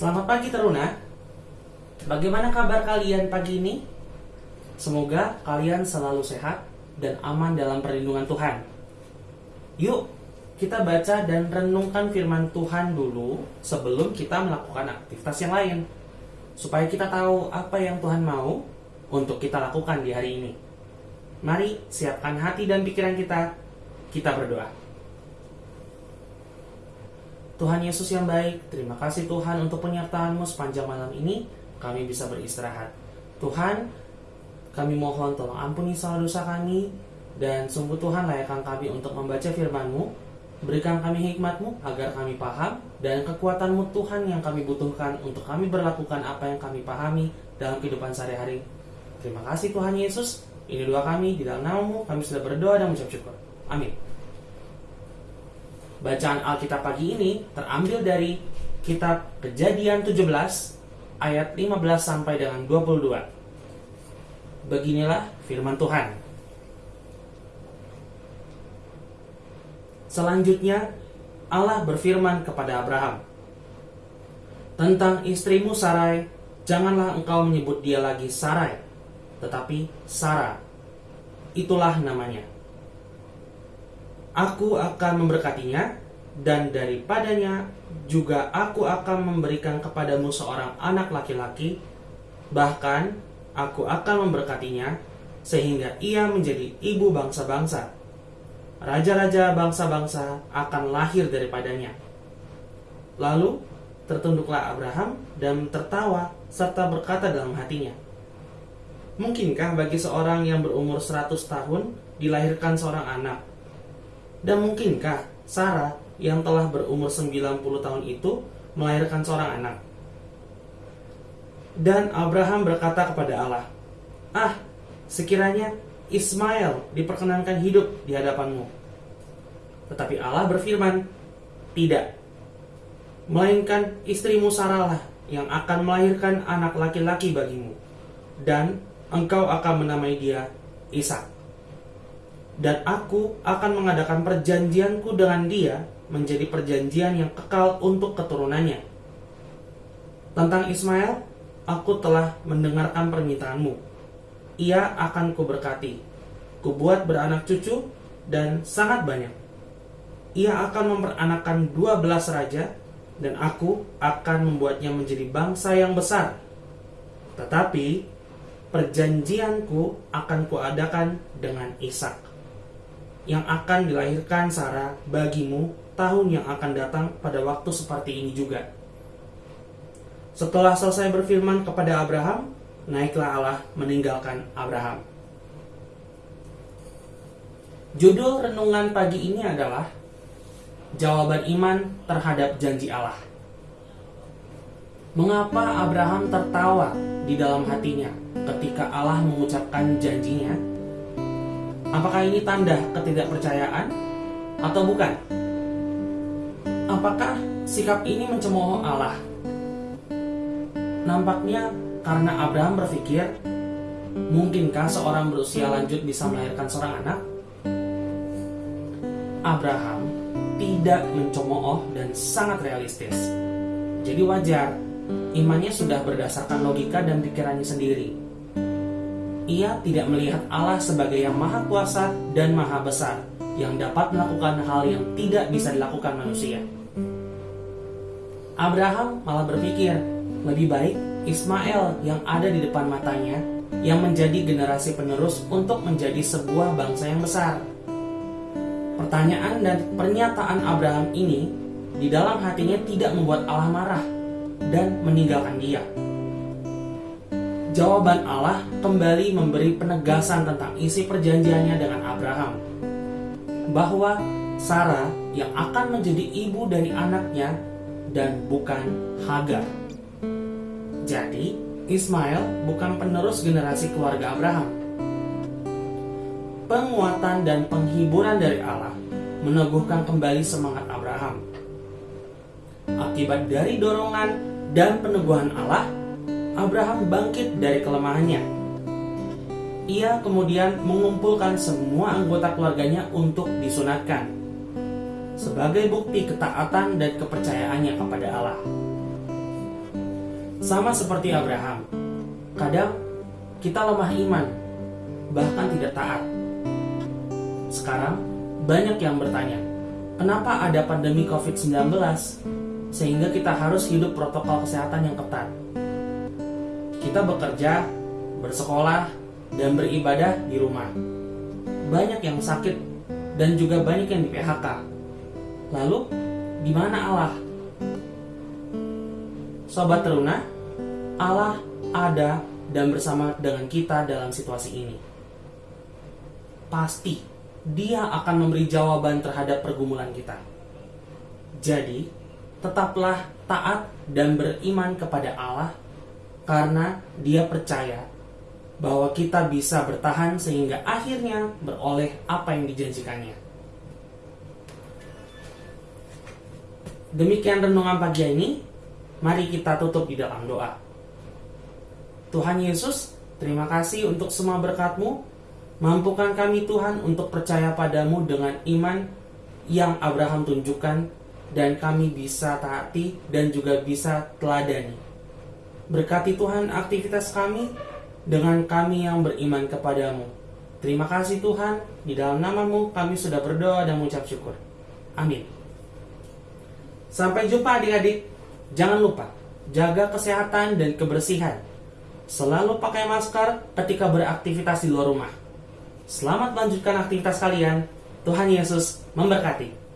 Selamat pagi Teruna. Bagaimana kabar kalian pagi ini? Semoga kalian selalu sehat dan aman dalam perlindungan Tuhan. Yuk, kita baca dan renungkan firman Tuhan dulu sebelum kita melakukan aktivitas yang lain. Supaya kita tahu apa yang Tuhan mau untuk kita lakukan di hari ini. Mari siapkan hati dan pikiran kita. Kita berdoa. Tuhan Yesus yang baik, terima kasih Tuhan untuk penyertaan-Mu sepanjang malam ini. Kami bisa beristirahat. Tuhan, kami mohon tolong ampuni salah dosa kami dan sungguh Tuhan layakkan kami untuk membaca firman-Mu. Berikan kami hikmat-Mu agar kami paham dan kekuatan-Mu Tuhan yang kami butuhkan untuk kami berlakukan apa yang kami pahami dalam kehidupan sehari-hari. Terima kasih Tuhan Yesus. Ini doa kami di dalam namamu kami sudah berdoa dan mengucap syukur. Amin. Bacaan Alkitab pagi ini terambil dari kitab Kejadian 17 ayat 15 sampai dengan 22. Beginilah firman Tuhan. Selanjutnya Allah berfirman kepada Abraham, "Tentang istrimu Sarai, janganlah engkau menyebut dia lagi Sarai, tetapi Sarah. Itulah namanya." Aku akan memberkatinya, dan daripadanya juga aku akan memberikan kepadamu seorang anak laki-laki, bahkan aku akan memberkatinya, sehingga ia menjadi ibu bangsa-bangsa. Raja-raja bangsa-bangsa akan lahir daripadanya. Lalu tertunduklah Abraham dan tertawa serta berkata dalam hatinya, Mungkinkah bagi seorang yang berumur 100 tahun dilahirkan seorang anak? Dan mungkinkah Sarah yang telah berumur 90 tahun itu melahirkan seorang anak? Dan Abraham berkata kepada Allah, Ah, sekiranya Ismail diperkenankan hidup di hadapanmu. Tetapi Allah berfirman, Tidak. Melainkan istrimu Sarah lah yang akan melahirkan anak laki-laki bagimu. Dan engkau akan menamai dia Ishak dan aku akan mengadakan perjanjianku dengan dia menjadi perjanjian yang kekal untuk keturunannya. Tentang Ismail, aku telah mendengarkan permintaanmu. Ia akan kuberkati, kubuat beranak cucu, dan sangat banyak. Ia akan memperanakkan dua belas raja, dan aku akan membuatnya menjadi bangsa yang besar. Tetapi, perjanjianku akan kuadakan dengan Ishak yang akan dilahirkan Sarah bagimu tahun yang akan datang pada waktu seperti ini juga. Setelah selesai berfirman kepada Abraham, naiklah Allah meninggalkan Abraham. Judul renungan pagi ini adalah Jawaban Iman terhadap Janji Allah. Mengapa Abraham tertawa di dalam hatinya ketika Allah mengucapkan janjinya Apakah ini tanda ketidakpercayaan atau bukan? Apakah sikap ini mencemooh Allah? Nampaknya karena Abraham berpikir, mungkinkah seorang berusia lanjut bisa melahirkan seorang anak? Abraham tidak mencemooh dan sangat realistis. Jadi wajar, imannya sudah berdasarkan logika dan pikirannya sendiri ia tidak melihat Allah sebagai yang maha kuasa dan maha besar, yang dapat melakukan hal yang tidak bisa dilakukan manusia. Abraham malah berpikir, lebih baik Ismail yang ada di depan matanya, yang menjadi generasi penerus untuk menjadi sebuah bangsa yang besar. Pertanyaan dan pernyataan Abraham ini di dalam hatinya tidak membuat Allah marah dan meninggalkan dia jawaban Allah kembali memberi penegasan tentang isi perjanjiannya dengan Abraham. Bahwa Sarah yang akan menjadi ibu dari anaknya dan bukan Hagar. Jadi, Ismail bukan penerus generasi keluarga Abraham. Penguatan dan penghiburan dari Allah meneguhkan kembali semangat Abraham. Akibat dari dorongan dan peneguhan Allah, Abraham bangkit dari kelemahannya. Ia kemudian mengumpulkan semua anggota keluarganya untuk disunatkan sebagai bukti ketaatan dan kepercayaannya kepada Allah. Sama seperti Abraham, kadang kita lemah iman, bahkan tidak taat. Sekarang, banyak yang bertanya, kenapa ada pandemi COVID-19 sehingga kita harus hidup protokol kesehatan yang ketat? Kita bekerja, bersekolah, dan beribadah di rumah. Banyak yang sakit dan juga banyak yang di PHK. Lalu, di mana Allah? Sobat Teruna, Allah ada dan bersama dengan kita dalam situasi ini. Pasti Dia akan memberi jawaban terhadap pergumulan kita. Jadi, tetaplah taat dan beriman kepada Allah karena Dia percaya bahwa kita bisa bertahan sehingga akhirnya beroleh apa yang dijanjikannya. Demikian renungan pagi ini. Mari kita tutup di dalam doa. Tuhan Yesus, terima kasih untuk semua berkat-Mu. Mampukan kami Tuhan untuk percaya padamu dengan iman yang Abraham tunjukkan dan kami bisa taati dan juga bisa teladani. Berkati Tuhan aktivitas kami dengan kami yang beriman kepadamu. Terima kasih Tuhan, di dalam namamu kami sudah berdoa dan mengucap syukur. Amin. Sampai jumpa adik-adik. Jangan lupa, jaga kesehatan dan kebersihan. Selalu pakai masker ketika beraktivitas di luar rumah. Selamat melanjutkan aktivitas kalian. Tuhan Yesus memberkati.